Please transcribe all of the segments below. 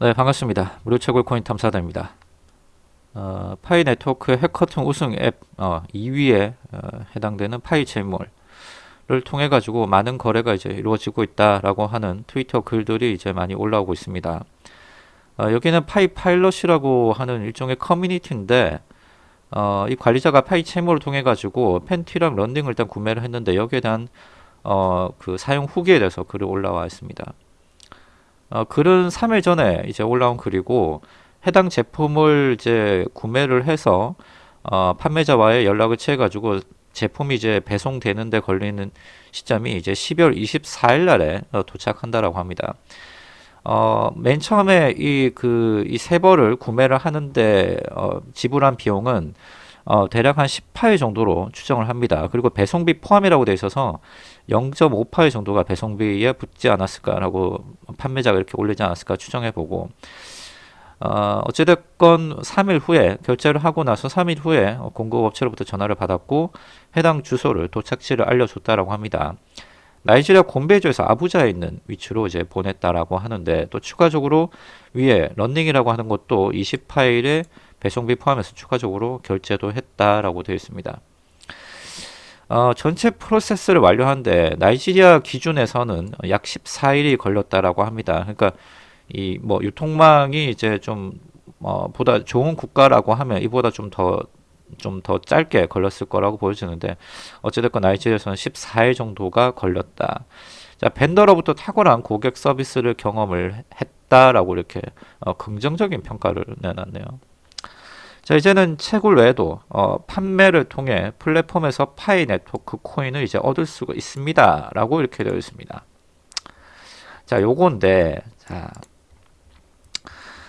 네 반갑습니다. 무료 채굴 코인 탐사대입니다. 어, Pi Network hackathon 우승 앱 어, 2위에 어, 해당되는 PiChain Mall을 통해 가지고 많은 거래가 이제 이루어지고 있다라고 하는 트위터 글들이 이제 많이 올라오고 있습니다. 어, 여기는 Pi Pilot이라고 하는 일종의 커뮤니티인데 어, 이 관리자가 PiChain Mall을 통해 가지고 팬티랑 런닝을 일단 구매를 했는데 여기에 대한 어, 그 사용 후기에 대해서 글이 올라와 있습니다. 어, 글은 3일 전에 이제 올라온 글이고 해당 제품을 이제 구매를 해서 어, 판매자와의 연락을 취해 가지고 제품이 이제 배송되는데 걸리는 시점이 이제 12월 24일 날에 어, 도착한다라고 합니다. 어, 맨 처음에 이 그 이 세 벌을 구매를 하는데 어, 지불한 비용은 어, 대략 한 10파일 정도로 추정을 합니다. 그리고 배송비 포함이라고 되어 있어서 0.5파일 정도가 배송비에 붙지 않았을까라고 판매자가 이렇게 올리지 않았을까 추정해 보고 어, 어찌됐건 3일 후에 결제를 하고 나서 3일 후에 공급업체로부터 전화를 받았고 해당 주소를 도착지를 알려줬다라고 합니다. 나이지리아 곰베이주에서 아부자에 있는 위치로 이제 보냈다라고 하는데 또 추가적으로 위에 런닝이라고 하는 것도 20파일에 배송비 포함해서 추가적으로 결제도 했다라고 되어 있습니다. 어, 전체 프로세스를 완료하는데 나이지리아 기준에서는 약 14일이 걸렸다라고 합니다. 그러니까 이 뭐 유통망이 이제 좀 어, 보다 좋은 국가라고 하면 이보다 좀 더 좀 더 짧게 걸렸을 거라고 보여지는데 어찌됐건 나이지리아에서는 14일 정도가 걸렸다. 자 벤더로부터 탁월한 고객 서비스를 경험을 했다라고 이렇게 어, 긍정적인 평가를 내놨네요. 자 이제는 채굴 외에도 어, 판매를 통해 플랫폼에서 파이 네트워크 코인을 이제 얻을 수가 있습니다. 라고 이렇게 되어 있습니다. 자 요건데 자,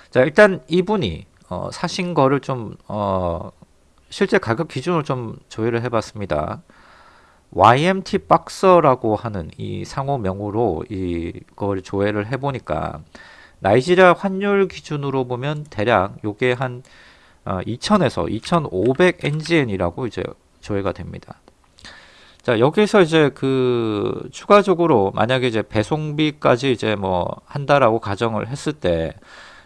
자 일단 이분이 어, 사신 거를 좀 어, 실제 가격 기준을 좀 조회를 해 봤습니다. YMT 박서라고 하는 이 상호 명으로 이걸 조회를 해 보니까 나이지리아 환율 기준으로 보면 대략 요게 한 어, 2000에서 2500 NGN이라고 이제 조회가 됩니다. 자 여기서 이제 그 추가적으로 만약에 이제 배송비까지 이제 뭐 한다라고 가정을 했을 때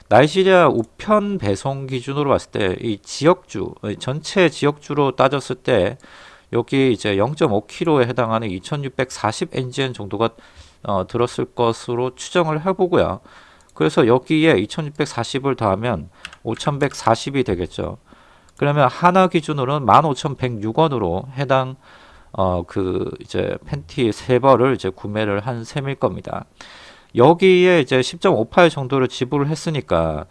나이지리아 우편 배송 기준으로 봤을 때 이 지역주 전체 지역주로 따졌을 때 여기 이제 0.5kg에 해당하는 2640 NGN 정도가 어, 들었을 것으로 추정을 해보고요. 그래서 여기에 2640을 더하면 5140이 되겠죠. 그러면 하나 기준으로는 15,106원으로 해당 어 그 이제 팬티 세 벌을 이제 구매를 한 셈일 겁니다. 여기에 이제 10.58 정도를 지불을 했으니까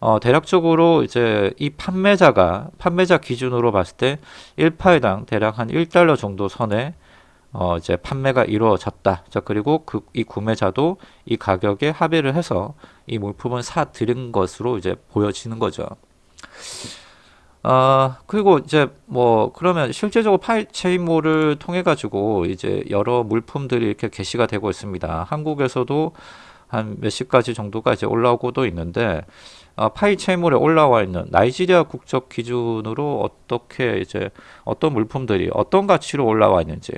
어 대략적으로 이제 이 판매자가 판매자 기준으로 봤을 때 1파일당 대략 한 1달러 정도 선에 어 이제 판매가 이루어졌다. 자 그리고 그 이 구매자도 이 가격에 합의를 해서 이 물품을 사 드린 것으로 이제 보여지는 거죠. 어 그리고 이제 뭐 그러면 실제적으로 파이체인몰을 통해 가지고 이제 여러 물품들이 이렇게 게시가 되고 있습니다. 한국에서도 한 몇십 가지 정도가 이제 올라오고도 있는데 어, 파이체인몰에 올라와 있는 나이지리아 국적 기준으로 어떻게 이제 어떤 물품들이 어떤 가치로 올라와 있는지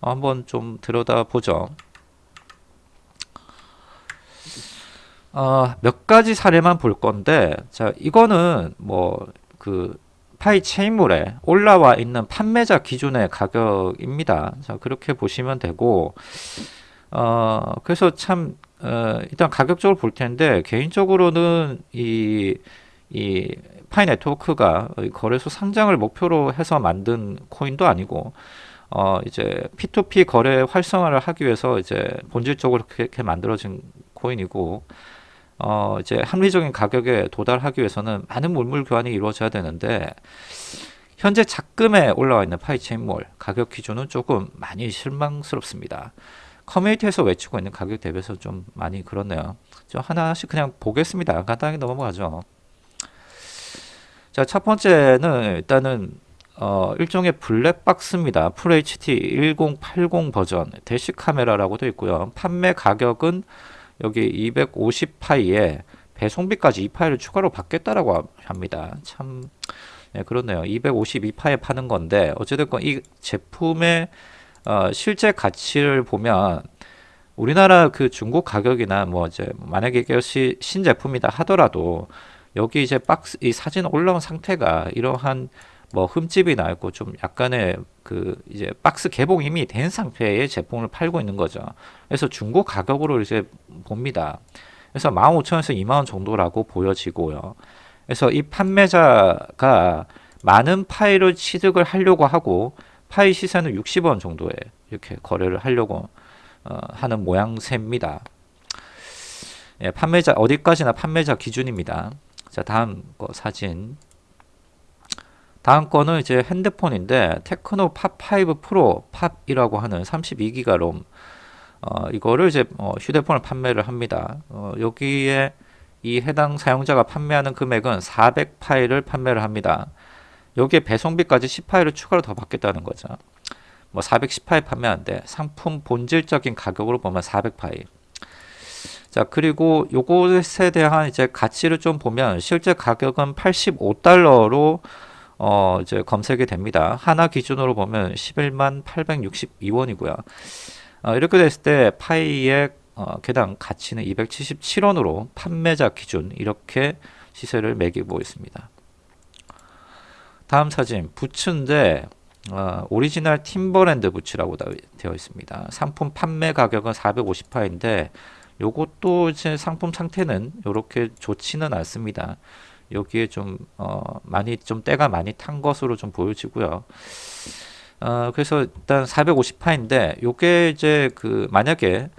한번 좀 들여다보죠. 어, 몇 가지 사례만 볼 건데 자 이거는 뭐 그 파이 체인몰에 올라와 있는 판매자 기준의 가격입니다. 자 그렇게 보시면 되고 어 그래서 참 어, 일단 가격적으로 볼 텐데 개인적으로는 이 이 Pi Network가 거래소 상장을 목표로 해서 만든 코인도 아니고 어 이제 P2P 거래 활성화를 하기 위해서 이제 본질적으로 그렇게 만들어진 코인이고 어 이제 합리적인 가격에 도달하기 위해서는 많은 물물 교환이 이루어져야 되는데 현재 작금에 올라와 있는 PiChain Mall 가격 기준은 조금 많이 실망스럽습니다. 커뮤니티에서 외치고 있는 가격 대비해서 좀 많이 그렇네요. 좀 하나씩 그냥 보겠습니다. 간단하게 넘어가죠. 자, 첫 번째는 일단은 어, 일종의 블랙박스입니다. FHD 1080 버전 대시 카메라라고 되어 있고요. 판매 가격은 여기 250파이에 배송비까지 2파이를 추가로 받겠다라고 합니다. 참 네, 그렇네요. 252파이에 파는 건데 어찌됐건 이 제품의 어, 실제 가치를 보면 우리나라 그 중국 가격이나 뭐 이제 만약에 이것이 신제품이다 하더라도 여기 이제 박스 이 사진 올라온 상태가 이러한 뭐 흠집이 나 있고 좀 약간의 그 이제 박스 개봉 이미 된 상태의 제품을 팔고 있는 거죠. 그래서 중고 가격으로 이제 봅니다. 그래서 15,000원에서 2만 원 정도라고 보여지고요. 그래서 이 판매자가 많은 파일을 취득을 하려고 하고 파이 시세는 60원 정도에 이렇게 거래를 하려고 어, 하는 모양새입니다. 예, 판매자 어디까지나 판매자 기준입니다. 자 다음 거 사진 다음 거는 이제 핸드폰인데 Tecno Pop5 Pro Pop이라고 하는 32기가 롬 어, 이거를 이제 어, 휴대폰을 판매를 합니다. 어, 여기에 이 해당 사용자가 판매하는 금액은 400파이를 판매를 합니다. 여기에 배송비까지 10파일을 추가로 더 받겠다는 거죠. 뭐 410파일 판매하는데 상품 본질적인 가격으로 보면 400파일. 자 그리고 요것에 대한 이제 가치를 좀 보면 실제 가격은 85달러로 어, 이제 검색이 됩니다. 하나 기준으로 보면 11만 862원이고요. 어, 이렇게 됐을 때 파이의 어, 개당 가치는 277원으로 판매자 기준 이렇게 시세를 매기고 있습니다. 다음 사진 부츠인데 어, 오리지널 팀버랜드 부츠라고 되어 있습니다. 상품 판매 가격은 450파인데 요것도 이제 상품 상태는 이렇게 좋지는 않습니다. 여기에 좀 어, 많이 좀 때가 많이 탄 것으로 좀 보여지고요. 어, 그래서 일단 450파인데 요게 이제 그 만약에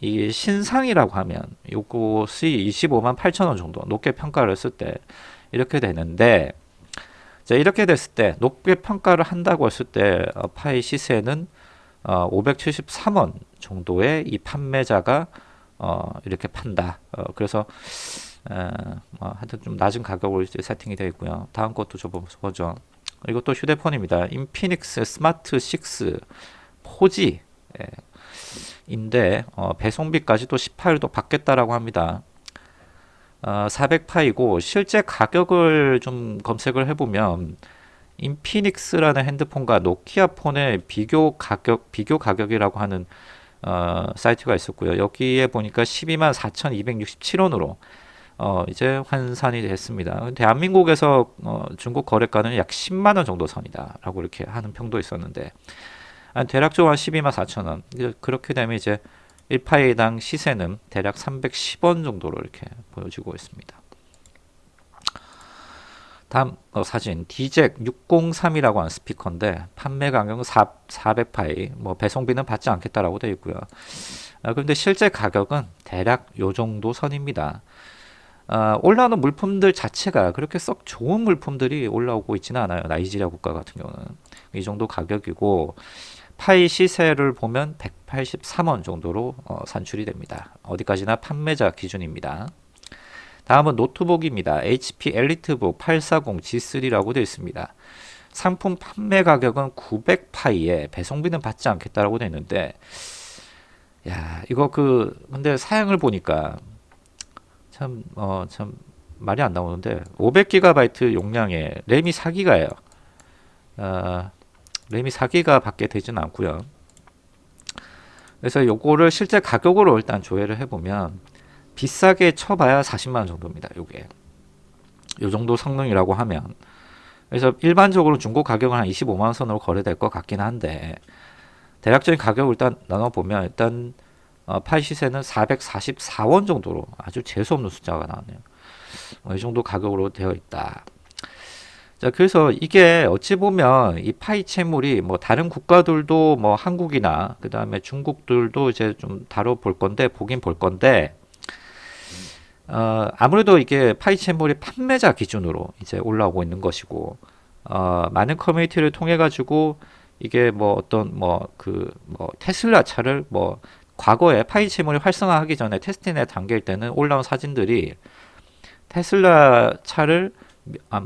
이 신상이라고 하면 요것이 25만 8천 원 정도 높게 평가를 했을 때 이렇게 되는데 자 이렇게 됐을 때 높게 평가를 한다고 했을 때 어, 파이 시세는 어, 573원 정도의 이 판매자가 어, 이렇게 판다. 어, 그래서 에, 뭐 하여튼 좀 낮은 가격으로 세팅이 되어 있고요. 다음 것도 좀 보죠. 이것도 휴대폰입니다. 인피닉스 스마트 6 포지 예, 인데 어, 배송비까지 또 18도 받겠다라고 합니다. 어, 400파이고 실제 가격을 좀 검색을 해보면 인피닉스라는 핸드폰과 노키아 폰의 비교 가격 비교 가격이라고 하는 어, 사이트가 있었고요. 여기에 보니까 12만 4,267원으로 어, 이제 환산이 됐습니다. 대한민국에서 어, 중국 거래가는 약 10만 원 정도 선이다라고 이렇게 하는 평도 있었는데 대략적으로 한 12만 4천 원. 그렇게 되면 이제 1파이당 시세는 대략 310원 정도로 이렇게 보여지고 있습니다. 다음 어, 사진 디잭 603이라고 하는 스피커인데 판매 가격은 4, 400파이 뭐 배송비는 받지 않겠다라고 되어 있고요. 아, 그런데 실제 가격은 대략 요 정도 선입니다. 아, 올라오는 물품들 자체가 그렇게 썩 좋은 물품들이 올라오고 있지는 않아요. 나이지리아 국가 같은 경우는 이 정도 가격이고 파이 시세를 보면 183원 정도로 어, 산출이 됩니다. 어디까지나 판매자 기준입니다. 다음은 노트북입니다. HP 엘리트북 840G3라고 되어 있습니다. 상품 판매 가격은 900파이에 배송비는 받지 않겠다라고 되어 있는데 야 이거 그 근데 사양을 보니까 참, 어, 참, 말이 안 나오는데, 500GB 용량에 램이 4기가예요. 어, 램이 4기가 밖에 되지는 않고요. 그래서 요거를 실제 가격으로 일단 조회를 해보면, 비싸게 쳐봐야 40만원 정도입니다. 요게. 요 정도 성능이라고 하면. 그래서 일반적으로 중고 가격은 한 25만원 선으로 거래될 것 같긴 한데, 대략적인 가격을 일단 나눠보면, 일단, 어, 파이 시세는 444원 정도로 아주 재수없는 숫자가 나왔네요. 어, 이 정도 가격으로 되어 있다. 자, 그래서 이게 어찌 보면 이 파이 채물이 뭐 다른 국가들도 뭐 한국이나 그 다음에 중국들도 이제 좀 다뤄볼 건데, 보긴 볼 건데, 어, 아무래도 이게 파이 채물이 판매자 기준으로 이제 올라오고 있는 것이고, 어, 많은 커뮤니티를 통해 가지고 이게 뭐 어떤 뭐 그뭐 그뭐 테슬라 차를 뭐 과거에 파이치물이 활성화하기 전에 테스트넷 단계일 때는 올라온 사진들이 테슬라 차를 아,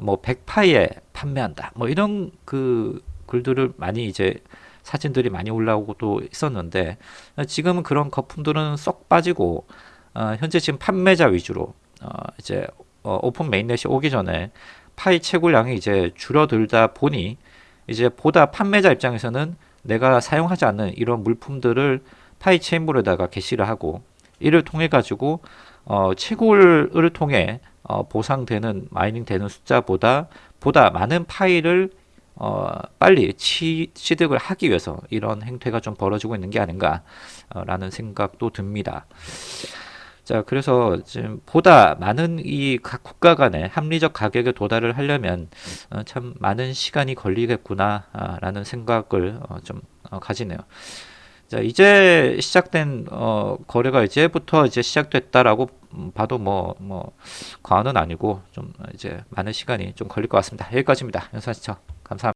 뭐 100파이에 판매한다. 뭐 이런 그 글들을 많이 이제 사진들이 많이 올라오고 또 있었는데 지금은 그런 거품들은 쏙 빠지고 어, 현재 지금 판매자 위주로 어, 이제 어, open mainnet이 오기 전에 파이 채굴량이 이제 줄어들다 보니 이제 보다 판매자 입장에서는 내가 사용하지 않는 이런 물품들을 파이 Chain Mall에다가 게시를 하고 이를 통해 가지고 어, 채굴을 통해 어, 보상되는 마이닝 되는 숫자보다 보다 많은 파일을 어, 빨리 치, 취득을 하기 위해서 이런 행태가 좀 벌어지고 있는 게 아닌가라는 생각도 듭니다. 자, 그래서 지금 보다 많은 이 각 국가 간의 합리적 가격에 도달을 하려면 어, 참 많은 시간이 걸리겠구나라는 생각을 어, 좀 어, 가지네요. 자, 이제 시작된 어, 거래가 이제부터 이제 시작됐다라고 음, 봐도 뭐, 뭐, 과언은 아니고 좀 이제 많은 시간이 좀 걸릴 것 같습니다. 여기까지입니다. 연사 시청 감사합니다.